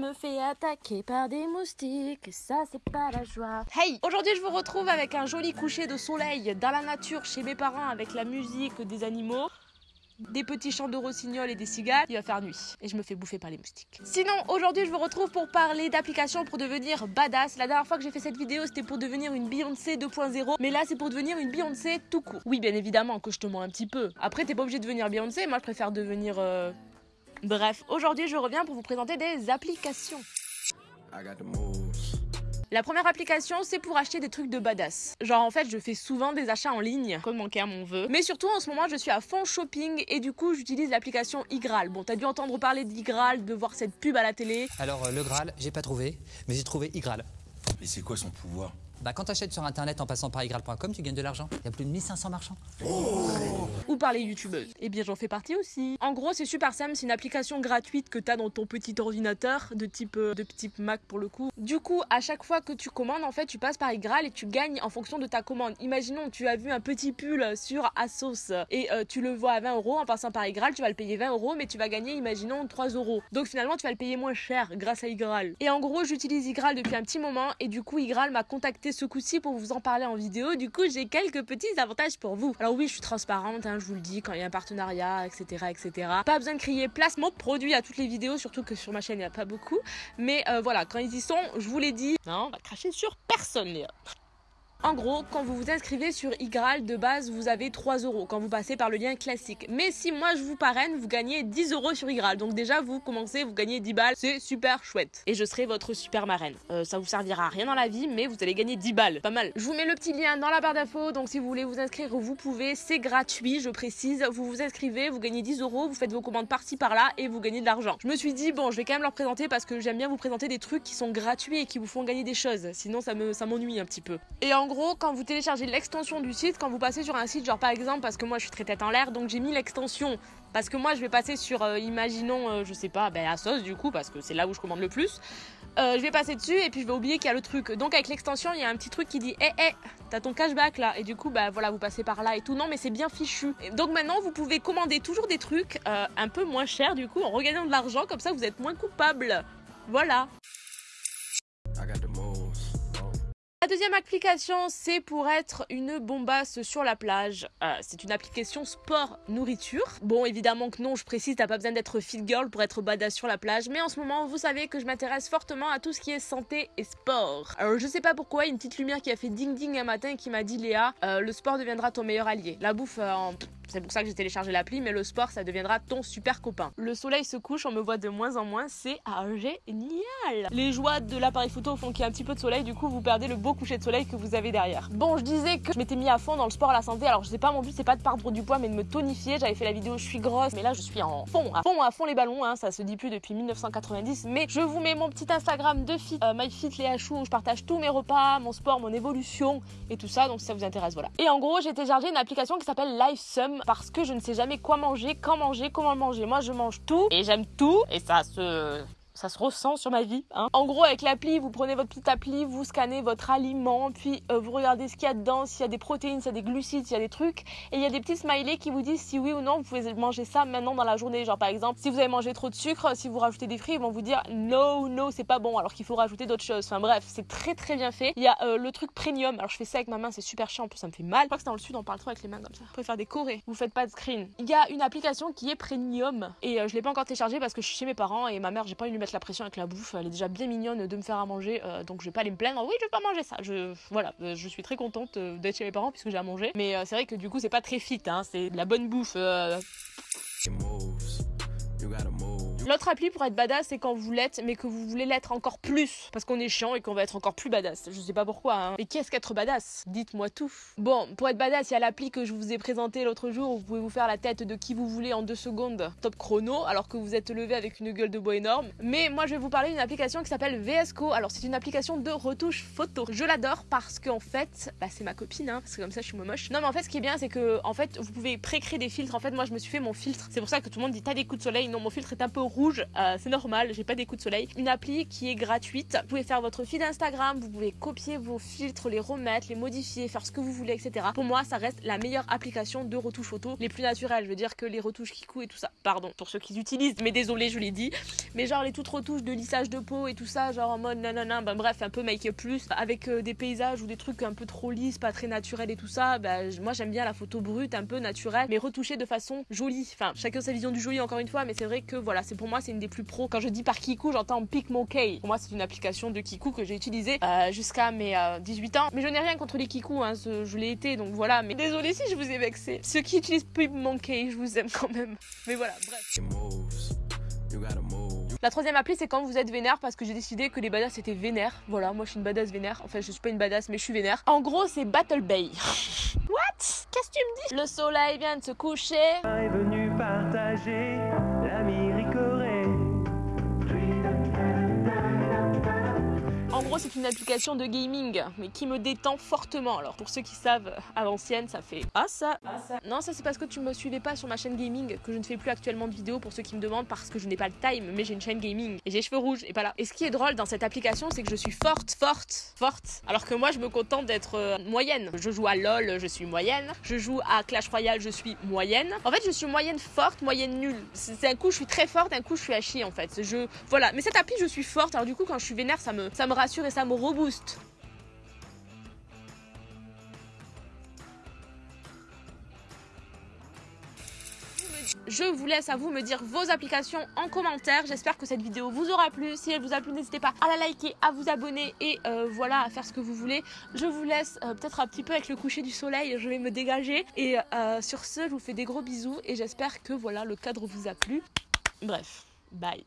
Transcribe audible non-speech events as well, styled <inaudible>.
me fait attaquer par des moustiques, ça c'est pas la joie. Hey, aujourd'hui je vous retrouve avec un joli coucher de soleil dans la nature chez mes parents avec la musique des animaux des petits chants de rossignol et des cigales, il va faire nuit et je me fais bouffer par les moustiques. Sinon, aujourd'hui, je vous retrouve pour parler d'applications pour devenir badass. La dernière fois que j'ai fait cette vidéo, c'était pour devenir une Beyoncé 2.0, mais là, c'est pour devenir une Beyoncé tout court. Oui, bien évidemment que je te mens un petit peu. Après, t'es pas obligé de devenir Beyoncé, moi je préfère devenir euh... Bref, aujourd'hui, je reviens pour vous présenter des applications. La première application, c'est pour acheter des trucs de badass. Genre, en fait, je fais souvent des achats en ligne, comme mon cœur m'en veut. Mais surtout, en ce moment, je suis à fond shopping et du coup, j'utilise l'application iGraal. Bon, t'as dû entendre parler d'iGraal, de voir cette pub à la télé. Alors, euh, le Graal, j'ai pas trouvé, mais j'ai trouvé iGraal. Et c'est quoi son pouvoir? Bah, quand t'achètes sur internet en passant par iGraal.com, tu gagnes de l'argent. Il y a plus de 1500 marchands. Ou par les youtubeuses. Eh bien, j'en fais partie aussi. En gros, c'est super simple, c'est une application gratuite que t'as dans ton petit ordinateur, de type, euh, de type Mac pour le coup. Du coup, à chaque fois que tu commandes, en fait, tu passes par iGraal et tu gagnes en fonction de ta commande. Imaginons, tu as vu un petit pull sur Asos et euh, tu le vois à 20 euros en passant par iGraal, tu vas le payer 20 euros, mais tu vas gagner, imaginons, 3 euros. Donc finalement, tu vas le payer moins cher grâce à iGraal. Et en gros, j'utilise iGraal depuis un petit moment et du coup, iGraal m'a contacté ce coup-ci pour vous en parler en vidéo. Du coup, j'ai quelques petits avantages pour vous. Alors oui, je suis transparente, hein, je vous le dis, quand il y a un partenariat, etc., etc. Pas besoin de crier placement de produit à toutes les vidéos, surtout que sur ma chaîne, il n'y a pas beaucoup. Mais euh, voilà, quand ils y sont, je vous l'ai dit, non, on va cracher sur personne, Léa. En gros, quand vous vous inscrivez sur iGraal, de base, vous avez 3 euros quand vous passez par le lien classique. Mais si moi je vous parraine, vous gagnez 10 euros sur iGraal. Donc déjà, vous commencez, vous gagnez 10 balles. C'est super chouette. Et je serai votre super marraine. Euh, ça vous servira à rien dans la vie, mais vous allez gagner 10 balles. Pas mal. Je vous mets le petit lien dans la barre d'infos. Donc si vous voulez vous inscrire, vous pouvez. C'est gratuit, je précise. Vous vous inscrivez, vous gagnez 10 euros, vous faites vos commandes par-ci par-là et vous gagnez de l'argent. Je me suis dit, bon, je vais quand même leur présenter parce que j'aime bien vous présenter des trucs qui sont gratuits et qui vous font gagner des choses. Sinon, ça me ça m'ennuie un petit peu. Gros, quand vous téléchargez l'extension du site, quand vous passez sur un site, genre par exemple, parce que moi je suis très tête en l'air, donc j'ai mis l'extension. Parce que moi je vais passer sur, euh, imaginons, euh, je sais pas, ben Asos du coup, parce que c'est là où je commande le plus. Euh, je vais passer dessus et puis je vais oublier qu'il y a le truc. Donc avec l'extension, il y a un petit truc qui dit Eh, eh, t'as ton cashback là. Et du coup, bah voilà, vous passez par là et tout. Non, mais c'est bien fichu. Donc maintenant, vous pouvez commander toujours des trucs un peu moins chers du coup, en regagnant de l'argent. Comme ça, vous êtes moins coupable. Voilà. Deuxième application, c'est pour être une bombasse sur la plage. Euh, c'est une application sport-nourriture. Bon, évidemment que non, je précise, t'as pas besoin d'être fit girl pour être badass sur la plage. Mais en ce moment, vous savez que je m'intéresse fortement à tout ce qui est santé et sport. Alors, je sais pas pourquoi, une petite lumière qui a fait ding ding un matin et qui m'a dit Léa, euh, le sport deviendra ton meilleur allié. La bouffe euh, en c'est pour ça que j'ai téléchargé l'appli, mais le sport, ça deviendra ton super copain. Le soleil se couche, on me voit de moins en moins, c'est génial Les joies de l'appareil photo font qu'il y a un petit peu de soleil, du coup vous perdez le beau coucher de soleil que vous avez derrière. Bon, je disais que je m'étais mis à fond dans le sport à la santé, alors je sais pas, mon but c'est pas de perdre du poids, mais de me tonifier. J'avais fait la vidéo je suis grosse, mais là je suis en fond, à fond, à fond les ballons, hein, ça se dit plus depuis 1990, mais je vous mets mon petit Instagram de fit, euh, MyFit Léa Chou, où je partage tous mes repas, mon sport, mon évolution et tout ça, donc si ça vous intéresse, voilà. Et en gros, j'ai téléchargé une application qui s'appelle LifeSum parce que je ne sais jamais quoi manger, quand manger, comment le manger. Moi, je mange tout et j'aime tout et ça se ça se ressent sur ma vie. Hein. En gros, avec l'appli, vous prenez votre petite appli, vous scannez votre aliment, puis euh, vous regardez ce qu'il y a dedans, s'il y a des protéines, s'il y a des glucides, s'il y a des trucs. Et il y a des petits smileys qui vous disent si oui ou non vous pouvez manger ça maintenant dans la journée. Genre par exemple, si vous avez mangé trop de sucre, si vous rajoutez des fruits, ils vont vous dire no, no, c'est pas bon, alors qu'il faut rajouter d'autres choses. Enfin bref, c'est très très bien fait. Il y a euh, le truc premium. Alors je fais ça avec ma main, c'est super chiant, en plus ça me fait mal. Je crois que c'est dans le sud, on parle trop avec les mains comme ça. Pouvez faire des corées. Vous faites pas de screen. Il y a une application qui est premium et euh, je l'ai pas encore téléchargée parce que je suis chez mes parents et ma mère, j'ai pas envie de lui mettre la pression avec la bouffe elle est déjà bien mignonne de me faire à manger, euh, donc je vais pas aller me plaindre. Oui, je vais pas manger ça. Je, voilà, euh, je suis très contente euh, d'être chez mes parents puisque j'ai à manger. Mais c'est vrai que du coup, c'est pas très fit, hein, c'est de la bonne bouffe. L'autre appli pour être badass, c'est quand vous l'êtes, mais que vous voulez l'être encore plus. Parce qu'on est chiant et qu'on va être encore plus badass. Je sais pas pourquoi, hein. Mais qu'est-ce qu'être badass? Dites-moi tout. Bon, pour être badass, il y a l'appli que je vous ai présenté l'autre jour où vous pouvez vous faire la tête de qui vous voulez en deux secondes, top chrono, alors que vous êtes levé avec une gueule de bois énorme. Mais moi, je vais vous parler d'une application qui s'appelle VSCO. Alors, c'est une application de retouche photo. Je l'adore parce qu'en fait, bah, c'est ma copine, hein, parce que comme ça, je suis moche. Non, mais en fait, ce qui est bien, c'est que en fait, vous pouvez pré-créer des filtres. En fait, moi, je me suis fait mon filtre. C'est pour ça que tout le monde dit t'as des coups de soleil. Non, mon filtre est un peu rouge euh, c'est normal, j'ai pas des coups de soleil. Une appli qui est gratuite. Vous pouvez faire votre feed Instagram, vous pouvez copier vos filtres, les remettre, les modifier, faire ce que vous voulez, etc. Pour moi, ça reste la meilleure application de retouche photo, les plus naturelles. Je veux dire que les retouches Kikou et tout ça. Pardon pour ceux qui utilisent, mais désolé, je l'ai dit. Mais genre les toutes retouches de lissage de peau et tout ça, genre en mode nanana, ben bref, un peu make-up plus, avec euh, des paysages ou des trucs un peu trop lisses, pas très naturels et tout ça. Ben, moi j'aime bien la photo brute, un peu naturelle, mais retouchée de façon jolie. Enfin, chacun sa vision du joli encore une fois, mais c'est vrai que voilà, c'est pour moi c'est une des plus pros. Quand je dis par Kikou, j'entends PicMonkey. Pour moi, c'est une application de Kikou que j'ai utilisée euh, jusqu'à mes 18 euh, ans. Mais je n'ai rien contre les Kikou, hein, je l'ai été, donc voilà. Mais désolé si je vous ai vexé. Ceux qui utilisent PicMonkey, je vous aime quand même. Mais voilà, bref. La troisième appli, c'est quand vous êtes vénère parce que j'ai décidé que les badass étaient vénères. Voilà, moi je suis une badass vénère. Enfin, je suis pas une badass, mais je suis vénère. En gros, c'est Battle Bay. <laughs> What? Qu'est-ce que tu me dis? Le soleil vient de se coucher. Est venu partager gros, c'est une application de gaming, mais qui me détend fortement. Alors, pour ceux qui savent, à l'ancienne, ça fait Ah ça, ah ça. Non, ça c'est parce que tu me suivais pas sur ma chaîne gaming, que je ne fais plus actuellement de vidéos pour ceux qui me demandent parce que je n'ai pas le time, mais j'ai une chaîne gaming et j'ai cheveux rouges et pas là. Et ce qui est drôle dans cette application, c'est que je suis forte, forte, forte. Alors que moi, je me contente d'être euh, moyenne. Je joue à LoL, je suis moyenne. Je joue à Clash Royale, je suis moyenne. En fait, je suis moyenne forte, moyenne nulle. C'est un coup, je suis très forte, un coup, je suis à chier en fait. Je voilà. Mais cette appli, je suis forte. Alors du coup, quand je suis vénère, ça me ça me rassure et ça me rebooste. Je vous laisse à vous me dire vos applications en commentaire. J'espère que cette vidéo vous aura plu. Si elle vous a plu, n'hésitez pas à la liker, à vous abonner et euh, voilà, à faire ce que vous voulez. Je vous laisse euh, peut-être un petit peu avec le coucher du soleil. Je vais me dégager. Et euh, sur ce, je vous fais des gros bisous et j'espère que voilà, le cadre vous a plu. Bref, bye.